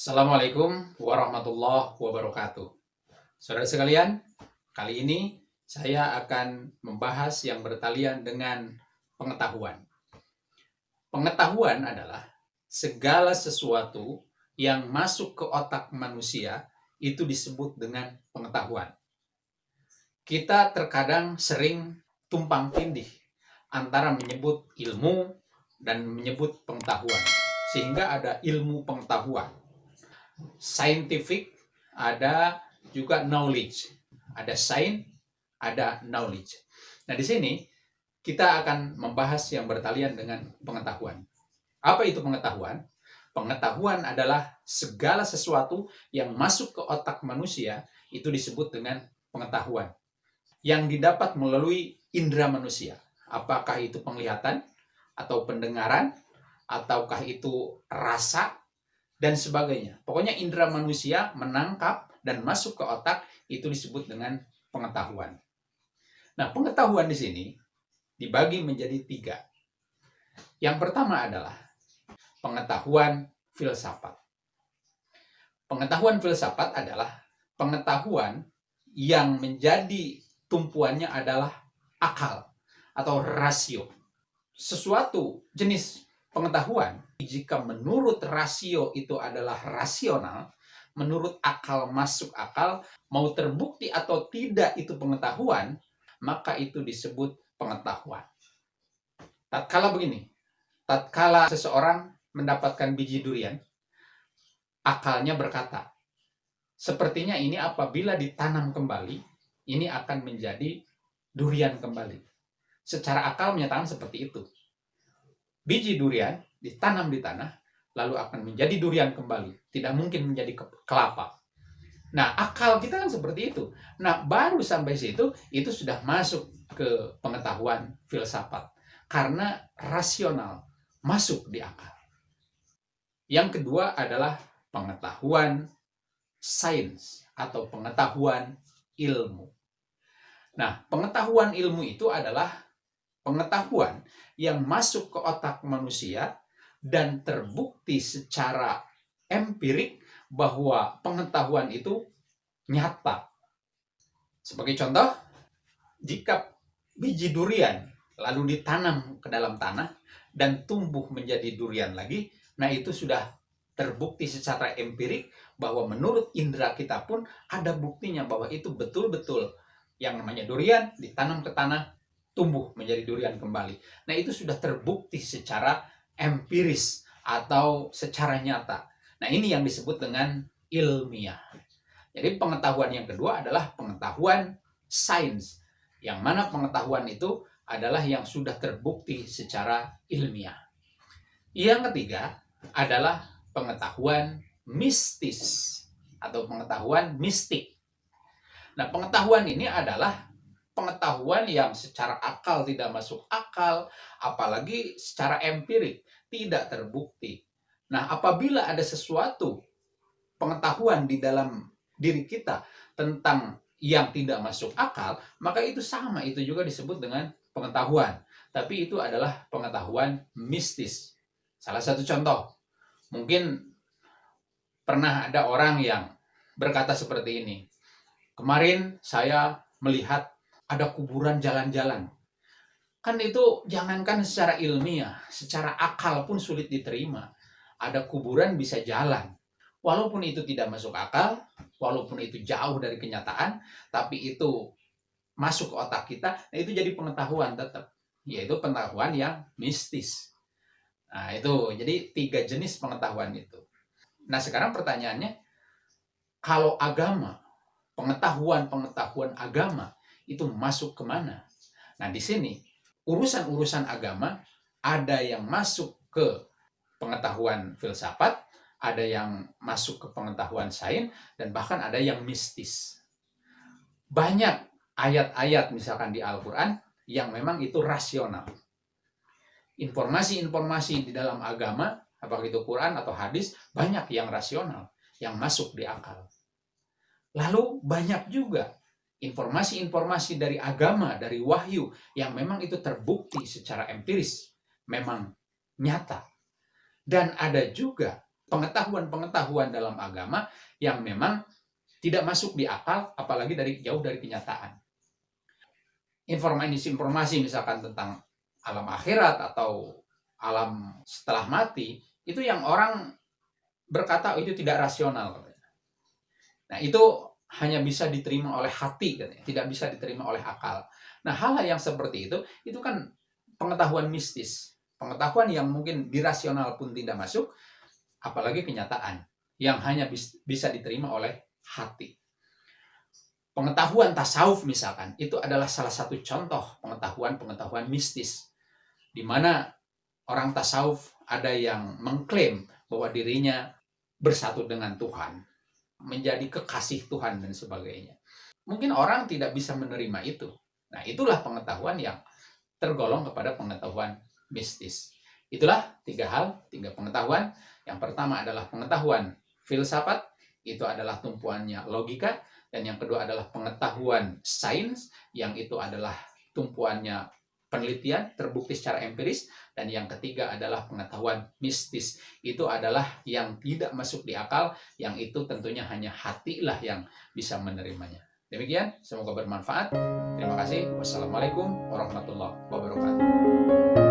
Assalamualaikum warahmatullahi wabarakatuh. Saudara sekalian, kali ini saya akan membahas yang bertalian dengan pengetahuan. Pengetahuan adalah segala sesuatu yang masuk ke otak manusia itu disebut dengan pengetahuan. Kita terkadang sering tumpang tindih antara menyebut ilmu dan menyebut pengetahuan, sehingga ada ilmu pengetahuan scientific, ada juga knowledge. Ada science, ada knowledge. Nah, di sini kita akan membahas yang bertalian dengan pengetahuan. Apa itu pengetahuan? Pengetahuan adalah segala sesuatu yang masuk ke otak manusia itu disebut dengan pengetahuan. Yang didapat melalui indera manusia. Apakah itu penglihatan atau pendengaran ataukah itu rasa dan sebagainya. Pokoknya indera manusia menangkap dan masuk ke otak itu disebut dengan pengetahuan. Nah, pengetahuan di sini dibagi menjadi tiga. Yang pertama adalah pengetahuan filsafat. Pengetahuan filsafat adalah pengetahuan yang menjadi tumpuannya adalah akal atau rasio. Sesuatu jenis pengetahuan jika menurut rasio itu adalah rasional, menurut akal masuk akal, mau terbukti atau tidak itu pengetahuan, maka itu disebut pengetahuan. Tatkala begini, tatkala seseorang mendapatkan biji durian, akalnya berkata, sepertinya ini apabila ditanam kembali, ini akan menjadi durian kembali. Secara akal menyatakan seperti itu biji durian ditanam di tanah, lalu akan menjadi durian kembali. Tidak mungkin menjadi kelapa. Nah, akal kita kan seperti itu. Nah, baru sampai situ, itu sudah masuk ke pengetahuan filsafat. Karena rasional, masuk di akal. Yang kedua adalah pengetahuan sains atau pengetahuan ilmu. Nah, pengetahuan ilmu itu adalah pengetahuan yang masuk ke otak manusia dan terbukti secara empirik bahwa pengetahuan itu nyata. Sebagai contoh, jika biji durian lalu ditanam ke dalam tanah dan tumbuh menjadi durian lagi, nah itu sudah terbukti secara empirik bahwa menurut indera kita pun ada buktinya bahwa itu betul-betul yang namanya durian ditanam ke tanah tumbuh menjadi durian kembali. Nah, itu sudah terbukti secara empiris atau secara nyata. Nah, ini yang disebut dengan ilmiah. Jadi pengetahuan yang kedua adalah pengetahuan sains. Yang mana pengetahuan itu adalah yang sudah terbukti secara ilmiah. Yang ketiga adalah pengetahuan mistis atau pengetahuan mistik. Nah, pengetahuan ini adalah pengetahuan yang secara akal tidak masuk akal, apalagi secara empirik tidak terbukti. Nah, apabila ada sesuatu pengetahuan di dalam diri kita tentang yang tidak masuk akal, maka itu sama, itu juga disebut dengan pengetahuan. Tapi itu adalah pengetahuan mistis. Salah satu contoh, mungkin pernah ada orang yang berkata seperti ini. Kemarin saya melihat ada kuburan jalan-jalan. Kan itu jangankan secara ilmiah, secara akal pun sulit diterima. Ada kuburan bisa jalan. Walaupun itu tidak masuk akal, walaupun itu jauh dari kenyataan, tapi itu masuk ke otak kita, nah itu jadi pengetahuan tetap. Yaitu pengetahuan yang mistis. Nah itu, jadi tiga jenis pengetahuan itu. Nah sekarang pertanyaannya, kalau agama, pengetahuan-pengetahuan agama, itu masuk ke mana? Nah, di sini urusan-urusan agama ada yang masuk ke pengetahuan filsafat, ada yang masuk ke pengetahuan sains, dan bahkan ada yang mistis. Banyak ayat-ayat misalkan di Al-Quran yang memang itu rasional. Informasi-informasi di dalam agama, apakah itu Quran atau hadis, banyak yang rasional, yang masuk di akal. Lalu banyak juga informasi-informasi dari agama, dari wahyu yang memang itu terbukti secara empiris, memang nyata. Dan ada juga pengetahuan-pengetahuan dalam agama yang memang tidak masuk di akal, apalagi dari jauh dari kenyataan. Informasi-informasi misalkan tentang alam akhirat atau alam setelah mati, itu yang orang berkata oh, itu tidak rasional. Nah itu hanya bisa diterima oleh hati, katanya. tidak bisa diterima oleh akal. Nah hal-hal yang seperti itu, itu kan pengetahuan mistis. Pengetahuan yang mungkin dirasional pun tidak masuk, apalagi kenyataan yang hanya bisa diterima oleh hati. Pengetahuan tasawuf misalkan, itu adalah salah satu contoh pengetahuan-pengetahuan mistis. Di mana orang tasawuf ada yang mengklaim bahwa dirinya bersatu dengan Tuhan, menjadi kekasih Tuhan dan sebagainya. Mungkin orang tidak bisa menerima itu. Nah, itulah pengetahuan yang tergolong kepada pengetahuan mistis. Itulah tiga hal, tiga pengetahuan. Yang pertama adalah pengetahuan filsafat, itu adalah tumpuannya logika. Dan yang kedua adalah pengetahuan sains, yang itu adalah tumpuannya penelitian terbukti secara empiris dan yang ketiga adalah pengetahuan mistis. Itu adalah yang tidak masuk di akal yang itu tentunya hanya hatilah yang bisa menerimanya. Demikian semoga bermanfaat. Terima kasih. Wassalamualaikum warahmatullahi wabarakatuh